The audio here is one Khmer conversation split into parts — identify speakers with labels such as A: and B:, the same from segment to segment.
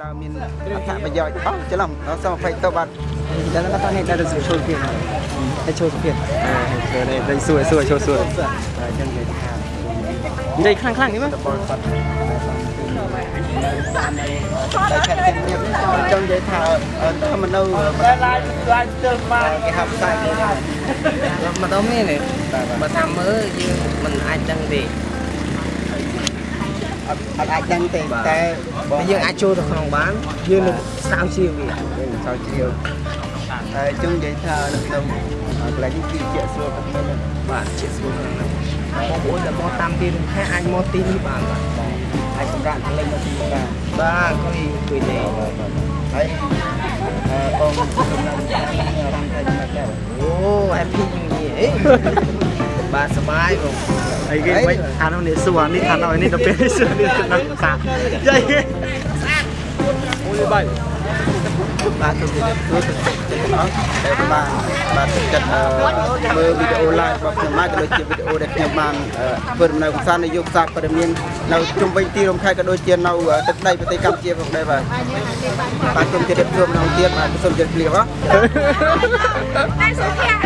A: តើមានអត្ថប្រយោជន៍អស់ច្រឡំដល់សម20ទៅបាត់
B: Dan nak kata ni dah ada show film. Dah show film.
A: ធ្វើនេះដេញសួរសួរចូលសួរចឹងគេថា
B: Jadi kelang-kelang ni mah.
A: តបល់ផាត់តែខេត្តទាំងនេះចង់និយាយថាធម្មនៅឡាយឡាយស្ទើរបានគេហៅផ្សាយគេថា
B: Mà tao mê này. Mà tham mơ chứ mình ai ដឹងទេ
A: អត់អត់អាចដឹងទេតែបង
B: យើងអាចចូលទៅក្នុងបានយើងនឹងស្រាវជ្រាវវា
A: យើងចោលជ្រាវតែចង់និយាយថានៅក្នុងកន្លែងនេះគឺជាក់ស្រួលគាត់មែន
B: បាទជាស្រួលណាស់បងប្អូនដែលមកតាមទីរំខានអាចមកទីនេះបានបាទ
A: អាចសម្រាប់លេងនៅទីនេះបាន
B: បាទគួយគួយលេង
A: ហើយអឺបងសម្រាប់អារម្មណ៍ថាយ៉ាងម៉េចដែរ
B: អូអែពីនេះអី បាទសុបាយបង
C: អីគេមិនអានោះនេះសួរអានេះអានោះនេះទៅពេលសួរនេះទៅដល់សាយាយ
A: ស្អាតអូយបាយបាទទៅទៅទៅបាទបាទចិត្តមើលវីដេអូ live របស់ខ្ញុំមកក៏ដូចជាវីដេអូដែលខ្ញុំបានធ្វើដំណើរកម្សាន្តនៅយុគសាព័ត៌មាននៅជុំវិញទីរំខេត្តក៏ដូចជានៅទឹកដីប្រទេសកម្ពុជាផងដែរបាទបាទខ្ញុំជម្រាបជូនម្ដងទៀតបាទសូមជម្រាបលាបាទតែសុភ័ក្រ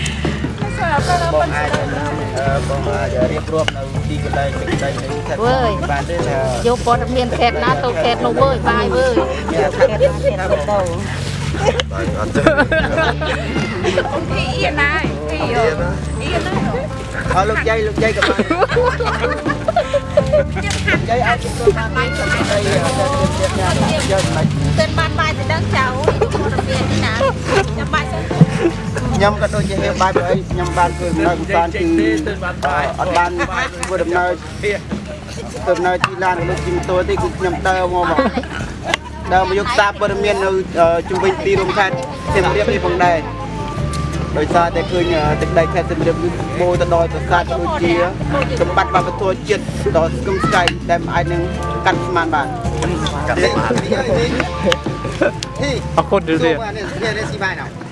A: បងត្រូវត្រូវតែជាអ្វីព្រោះពេលខាងទៅជាបងប្អូន
D: ត្រូវជាអ្វី
A: ទៀតសាស្ត្រាបងអាចបងអាចរៀបរាប់នៅទីកន្លែងទឹកដីនៃខេត្តបានទេថា
E: យកព័ត៌មានខេតណាទៅខេតនោះវើយបាយវើយ
A: ខេត្តណាខេត្តណាបង
D: បាទអត់ទេ
E: ពីអៀនណាយពីអៀនណាអៀនណា
A: អរលោកយាយលោកយាយក៏បានយាយអាចទទួលបានទីកន្លែងដីទៀតទៀតទៀតយកមិន
E: tên ban bài thì đang chào ព័ត៌
A: ខ្ញុំក៏ដូចជាហេបាយបើអីខ្ញុំបានធ្វើដំណើរកម្សាន្តទីអត់បានធ្វើដំណើរធ្វើដំណើរជិះឡានក៏ដូចជិះម៉ូតូទេគឺខ្ញុំដើរមកមកដើរមកយកសារព័ត៌មាននៅជំវិញទីរួមខេត្តសៀមរាបនេះផងដែរដោយសារតែឃើញទឹកដីខេត្តសៀមរាបនេះបូរទៅដល់ប្រាសាទក៏ដូចជាសម្បត្តិវប្បធម៌ជាតិដ៏ស្គមស្កៃដែលមិនអាចនឹងកាត់ស្មានបាន
D: កាត់បាន
A: ទី
C: អរគុណទៅទៀត
A: នេះនេះស៊ីបាយណោ